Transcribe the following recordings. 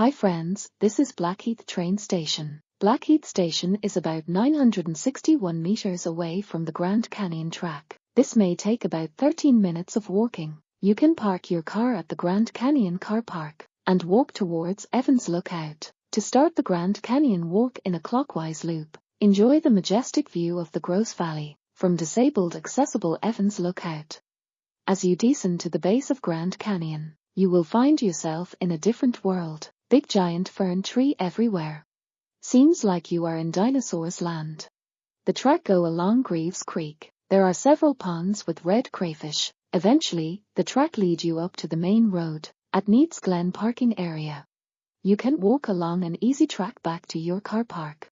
Hi friends, this is Blackheath train station. Blackheath station is about 961 meters away from the Grand Canyon track. This may take about 13 minutes of walking. You can park your car at the Grand Canyon car park and walk towards Evans Lookout. To start the Grand Canyon walk in a clockwise loop, enjoy the majestic view of the Grose Valley from disabled accessible Evans Lookout. As you descend to the base of Grand Canyon, you will find yourself in a different world. Big giant fern tree everywhere. Seems like you are in dinosaurs land. The track go along Greaves Creek. There are several ponds with red crayfish. Eventually, the track lead you up to the main road at Neates Glen parking area. You can walk along an easy track back to your car park.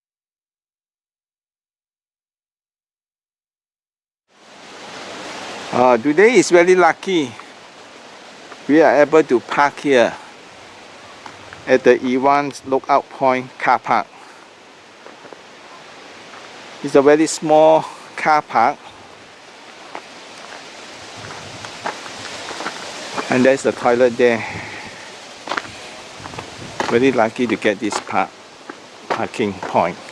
Uh, today is very lucky. We are able to park here at the Evans Lookout Point car park. It's a very small car park. And there's a toilet there. Very lucky to get this park parking point.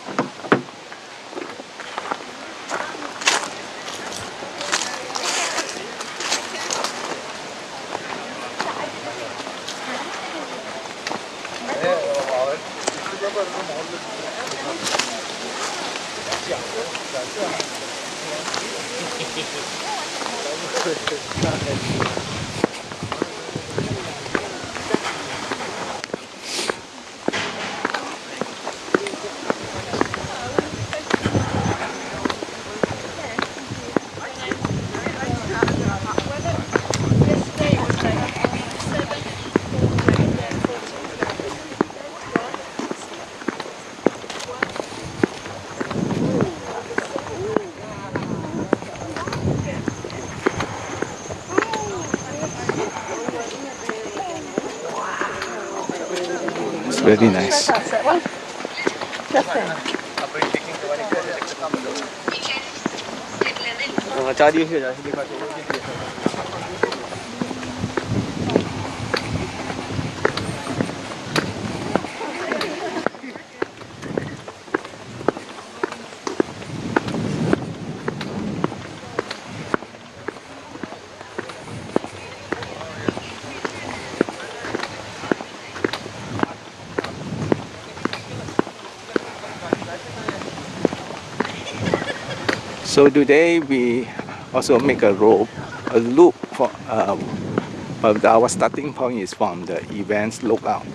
It's very nice. So today we also make a rope, a loop for, um, but our starting point is from the Evans Lookout.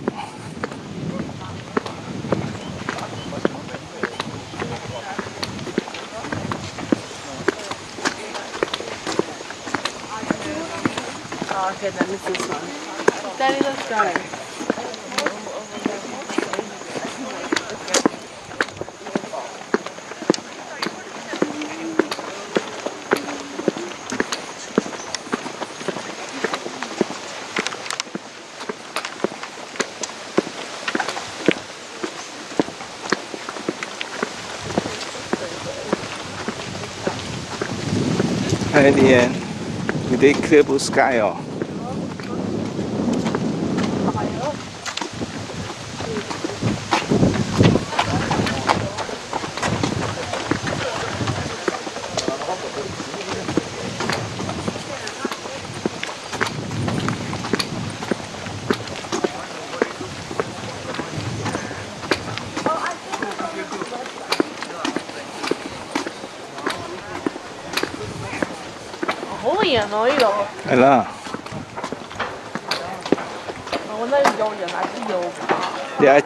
Okay, then it's this one. Daddy, let's go. At the end, today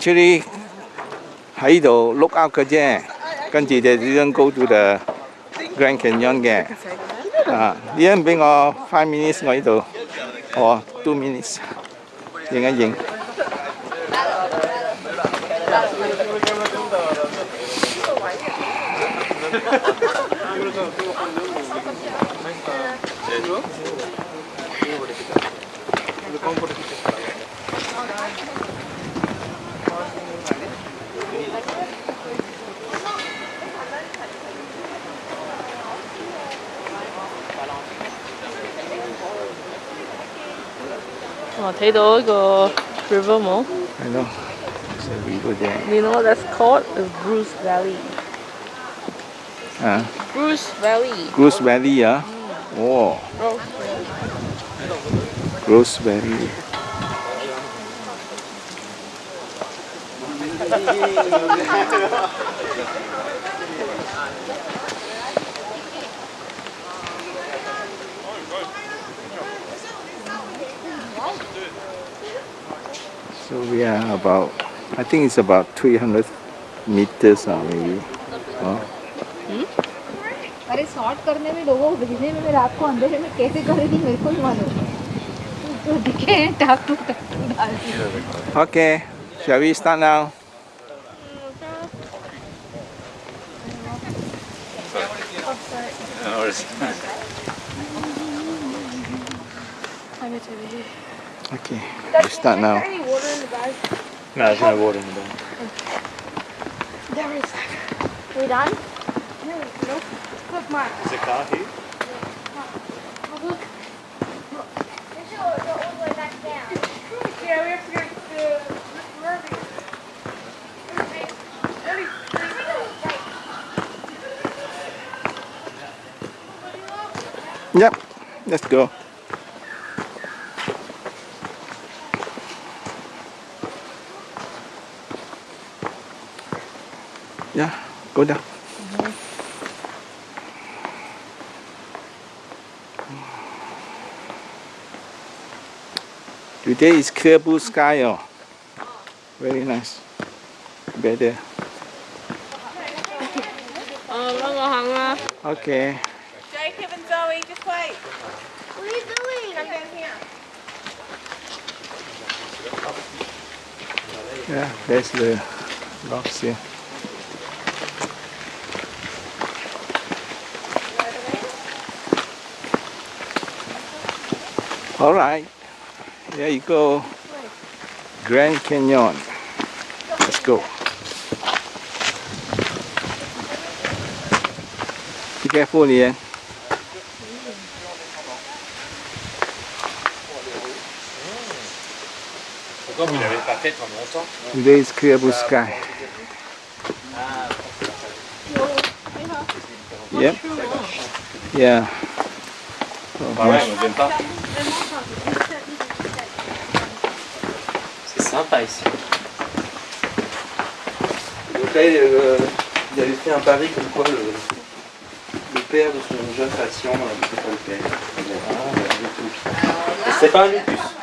actually 喺度 look out 嘅啫，跟住就呢张 go to the Grand Canyon 嘅。啊，呢人俾我 five minutes，我呢度，哦 two minutes，影一影。 我睇到一个 river 冇？ I know. There's a river there. You know what that's called? It's Bruce Valley. Uh, Bruce Valley. Gross Valley, ah. Oh, Bruce Valley. Gross Valley. So we are about, I think it's about 300 meters uh, maybe. Oh. अरे short करने में लोगों को भेजने में मैं रात को अंधेरे में कैसे करेगी मेरे को ही मालूम तो दिखे हैं टाक टू टाक टू डाल दी Okay, shall we start Now? Okay, we start now. Any water in the bag? No, there's no water in the bag. There is. We done? No, nope. Look, Mark. Is the car here? Look. Yeah, we have to get the Murphy. Yep, let's go. Yeah, go down. Today is clear blue sky. Oh. Very nice. Better. Ờ, nó ngồi hằng à. Okay. Jacob and Zoe, just wait. What are you doing? Come down here. Yeah, there's the rocks here. All right, there you go. Grand Canyon. Let's go. Be careful, Lian. Today is clear blue sky. Yep. Yeah. Ah ouais, on n'aime pas. C'est sympa ici. Donc là, il, euh, il avait fait un pari comme quoi le, le père de son jeune patient euh, pas le père. Ah, C'est pas un lupus.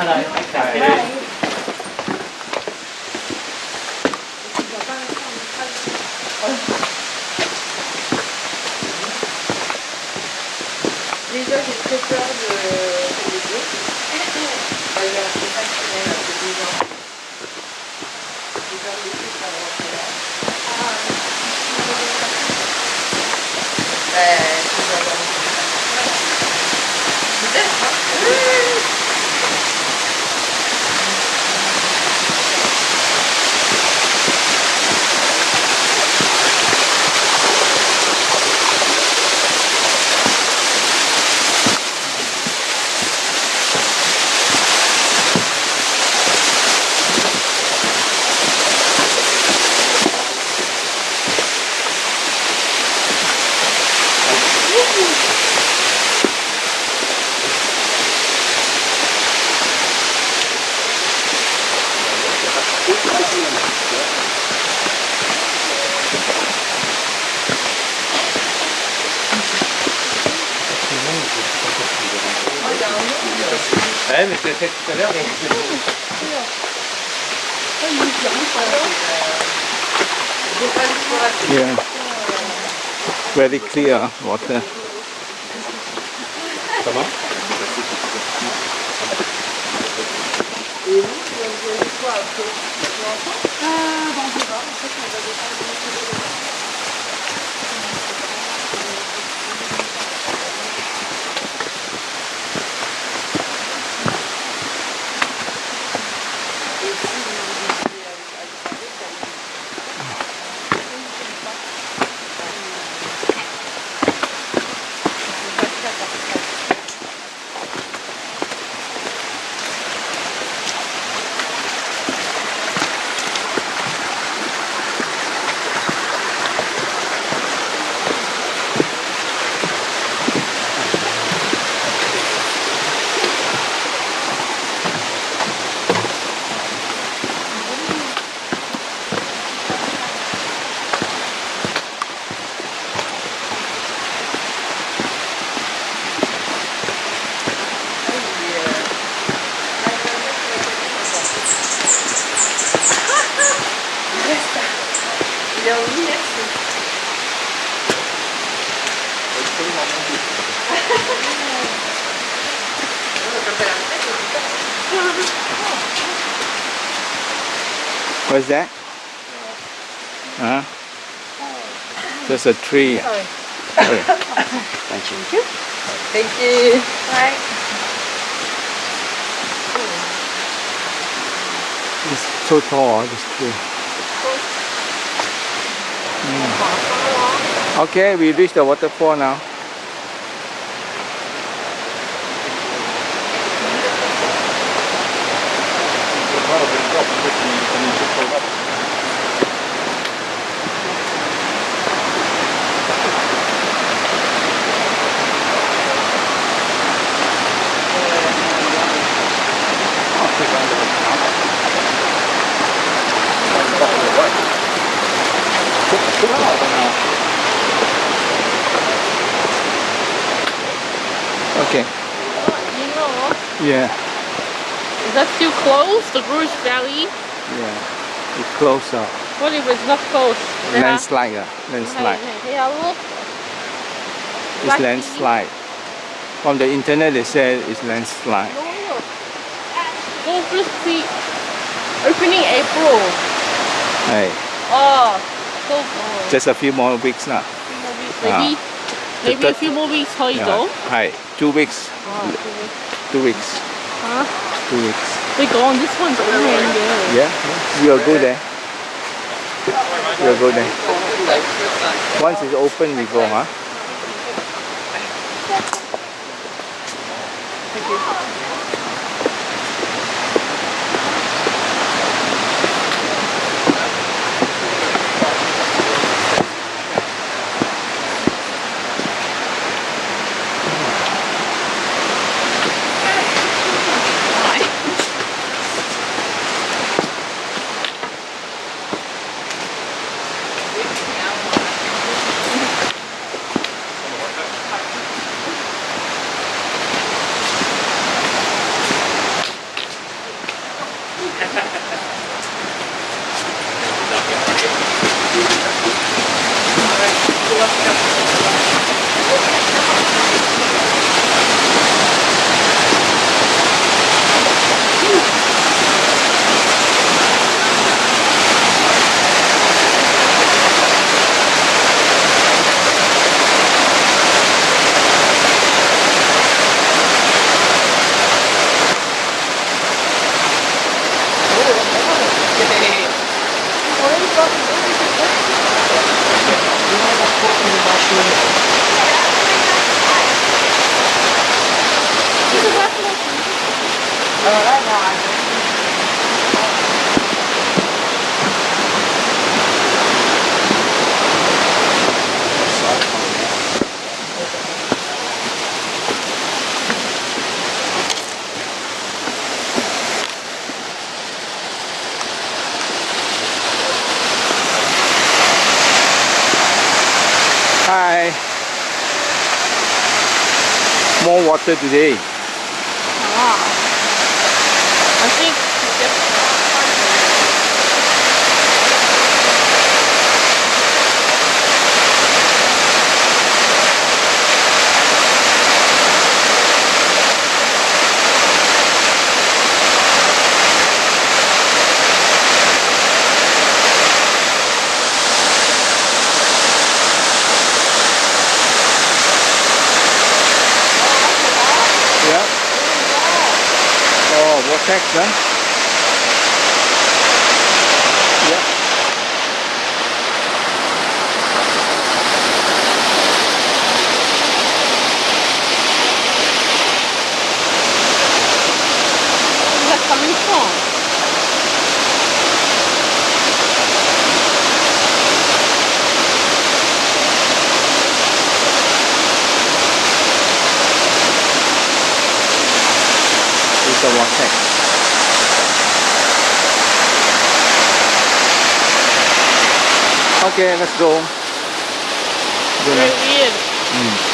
払いま。Ouais, mais tu l'as fait tout à l'heure. Very euh, clear water. Comment? Vous, vous quoi après bon, je What's that? Huh? That's a tree. Sorry. Okay. Thank you. Thank you. Bye. It's so tall, this tree. Mm. Okay, we reached the waterfall now. Okay. You know, Yeah, is that still close? The Rouge Valley? yeah. It's closer. What if it's not? Landslide, uh, landslide. Yeah, look. It's Black landslide. From the internet, they said it's landslide. No, look. See. Opening April. Hey, Oh, so good. just a few more weeks now. few more weeks. Maybe, maybe a few more weeks. How you Yeah. go? Hi, two weeks. Oh, two weeks. Two weeks. Huh? Two weeks. They gone. This one's open. Yeah. Yeah, we'll go there. We'll go there. Once it's open, we go, huh? Hi. More water today. I think we just Yeah. Oh, vortex, huh? Yeah. Where's that coming from? It's a vortex. Okay, let's go. Go Very now. weird.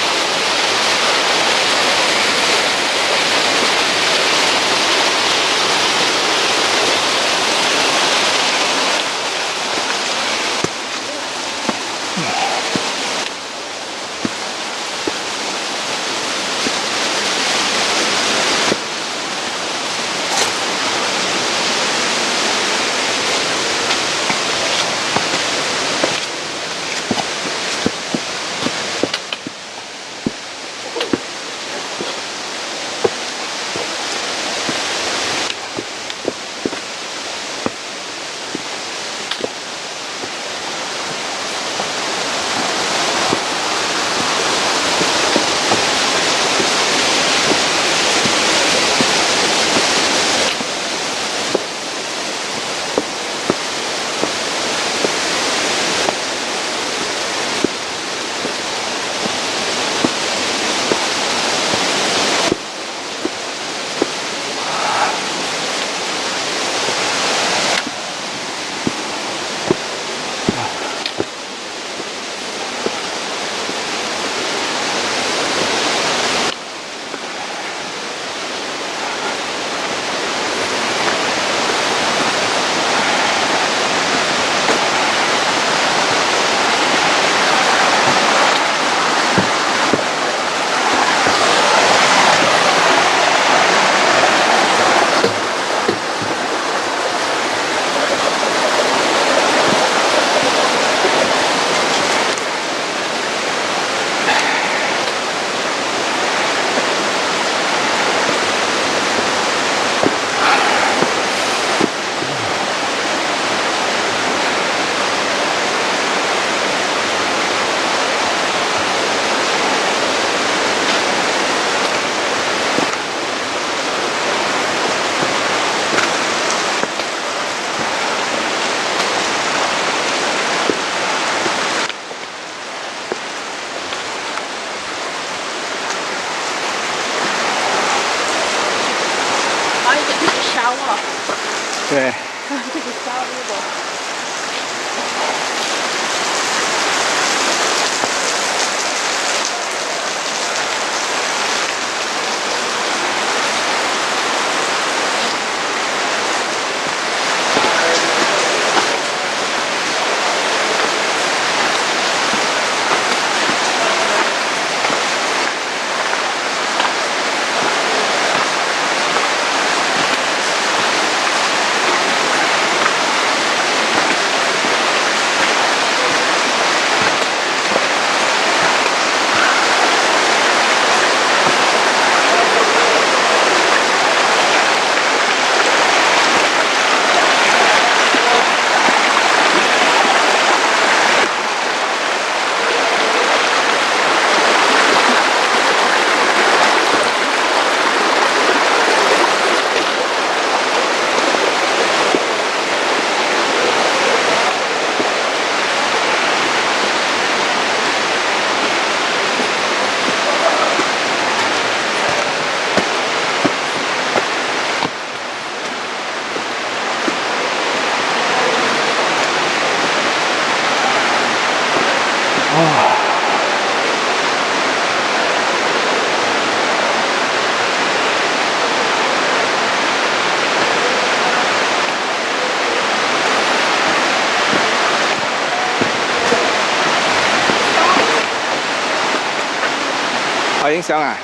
影响啊？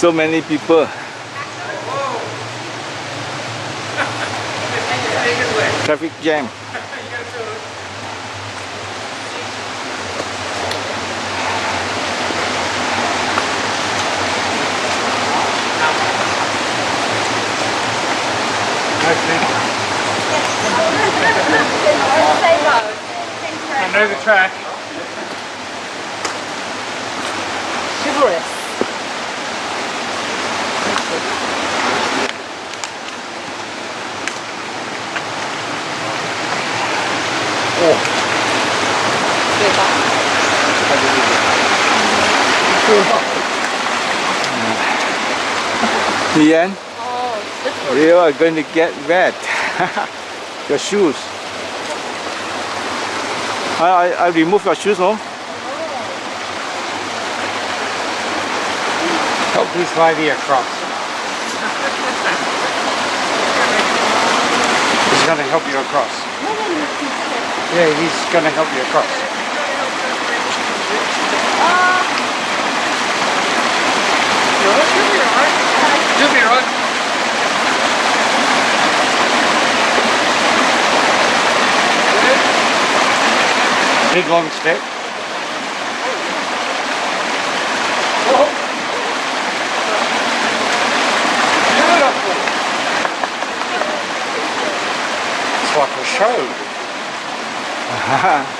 So many people. Traffic jam. I know the track. The end, Oh, you are going to get wet. your shoes. I, I, I remove your shoes, no? slide lady across. He's going to help you across. Yeah, he's going to help you across. You'll be right. Big long step. It's like a show.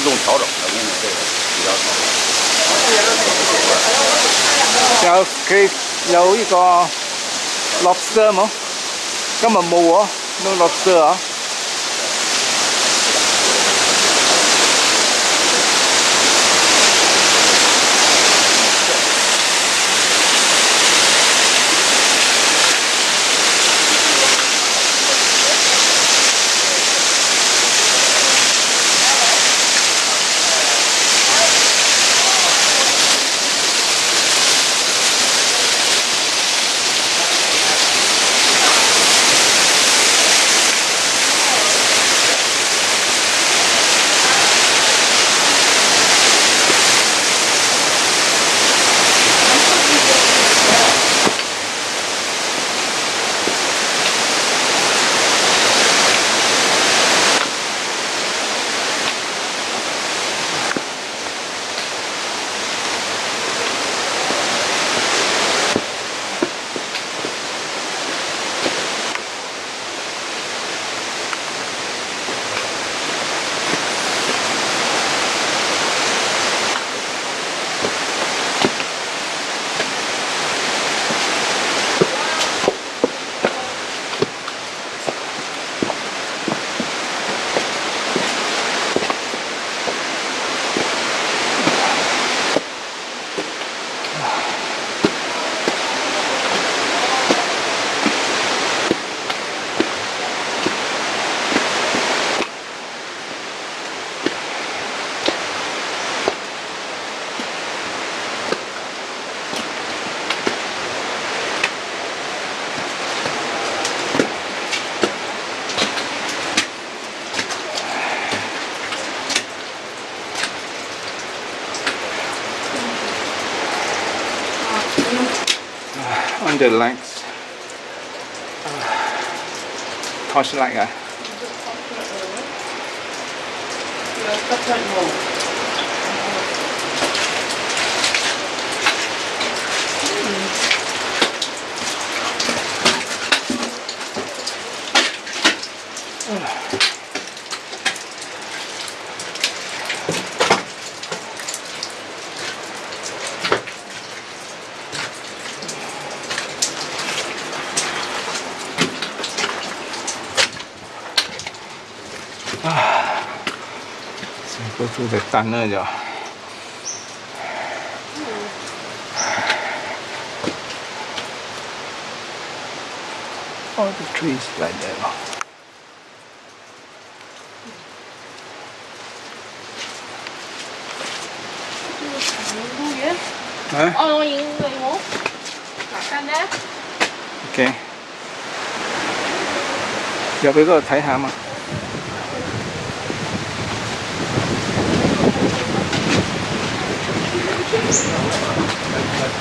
相机有自动调整的，我跟你说这个比较好。有佢有呢个 lobster 冇？今日冇喎，no lobster 啊。 The lights. Torchlight ah. So 干那就。All the trees，干。要不要个台下嘛？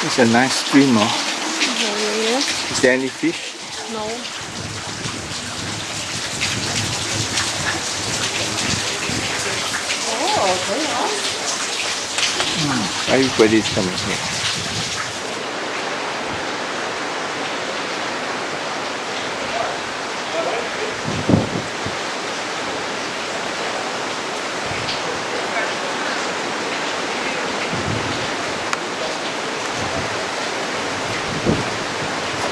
It's a nice stream, oh. Is there any fish? No. Oh, okay. Mm, everybody's coming here.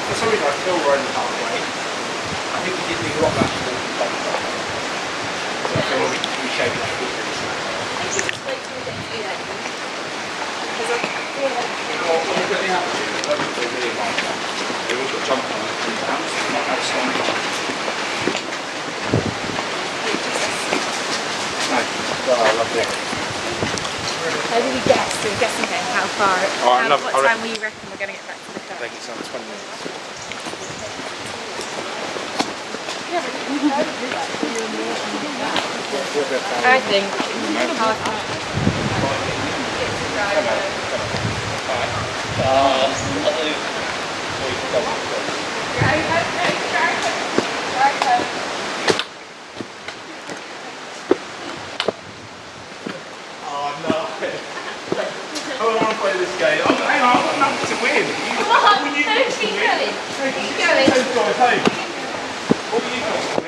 For some reason, I feel right in the halfway. I think we did need a lot of that to the bottom side. So I feel like we, we shaded that good pretty soon. How do we guess? So we're guessing then how far, Oh, how, enough, what I time reckon- we reckon we're going to get back to the I car. think it's on 20 minutes. I think. Oh I don't to play this game. I'm, hang on, I've got nothing to win. You, all you got is to win. Keep going. Those guys, hey. All you is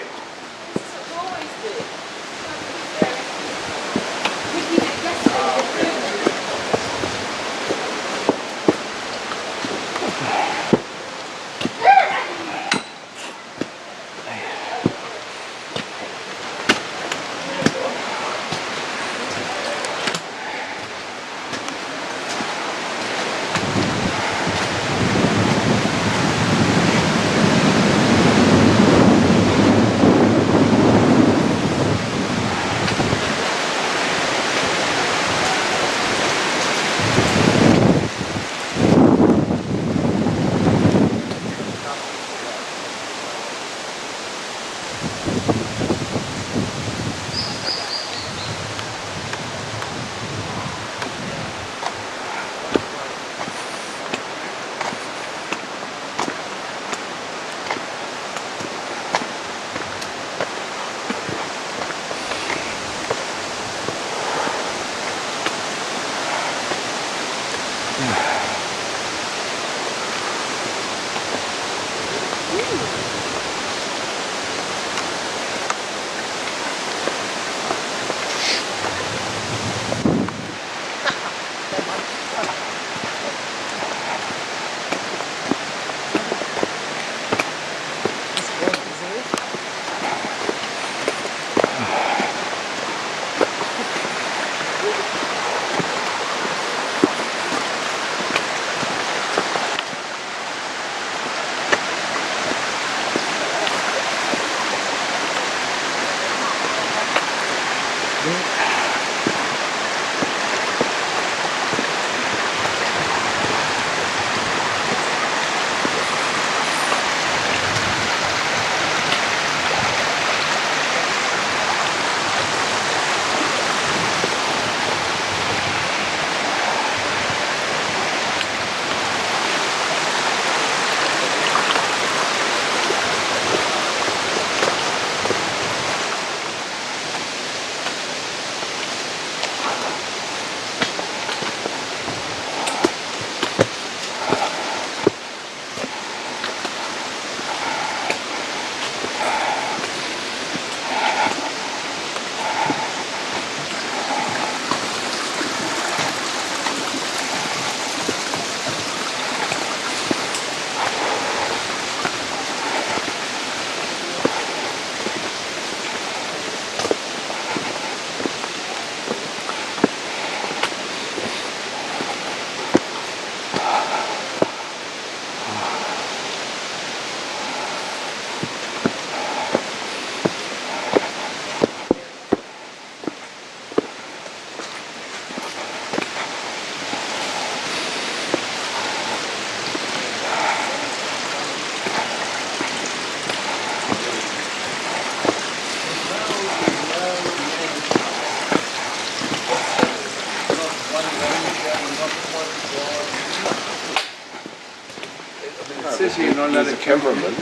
not to cameraman.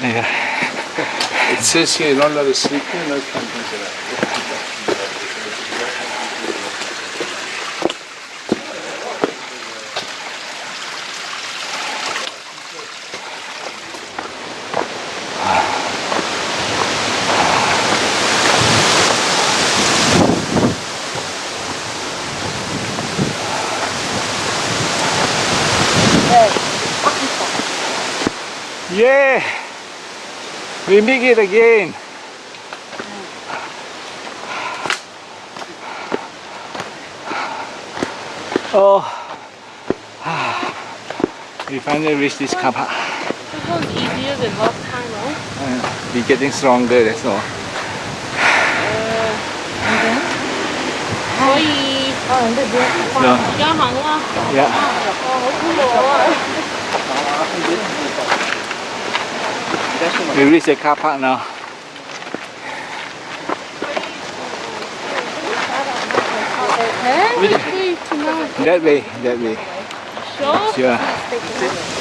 Yeah. It says here not sleep here, no campers Yeah, we make it again. Oh, we finally reached this car park. easier than last time, right? Uh, we're getting stronger, that's all. Uh, and then? Oh, no. Yeah. Oh, We reach the car park now. That way, that way. Sure. Sure.